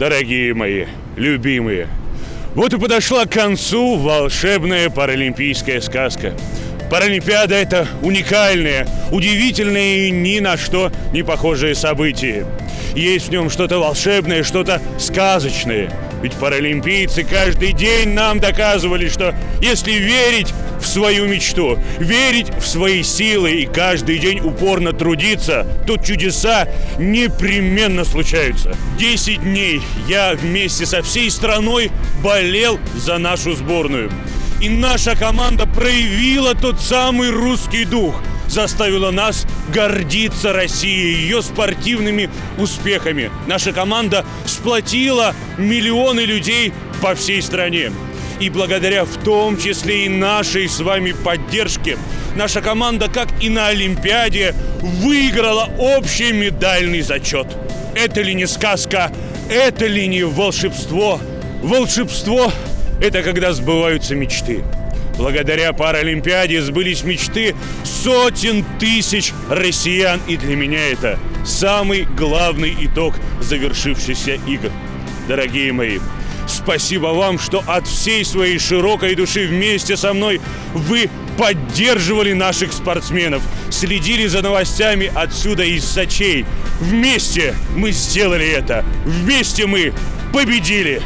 дорогие мои, любимые. Вот и подошла к концу волшебная паралимпийская сказка. Паралимпиада – это уникальное, удивительное и ни на что не похожее событие. Есть в нем что-то волшебное, что-то сказочное. Ведь паралимпийцы каждый день нам доказывали, что если верить в свою мечту, верить в свои силы и каждый день упорно трудиться, то чудеса непременно случаются. Десять дней я вместе со всей страной болел за нашу сборную. И наша команда проявила тот самый русский дух, заставила нас гордиться Россией, ее спортивными успехами. Наша команда сплотила миллионы людей по всей стране. И благодаря в том числе и нашей с вами поддержке, наша команда, как и на Олимпиаде, выиграла общий медальный зачет. Это ли не сказка? Это ли не волшебство? Волшебство – это когда сбываются мечты. Благодаря Паралимпиаде сбылись мечты сотен тысяч россиян. И для меня это самый главный итог завершившихся игр. Дорогие мои, Спасибо вам, что от всей своей широкой души вместе со мной вы поддерживали наших спортсменов, следили за новостями отсюда из Сочей. Вместе мы сделали это. Вместе мы победили.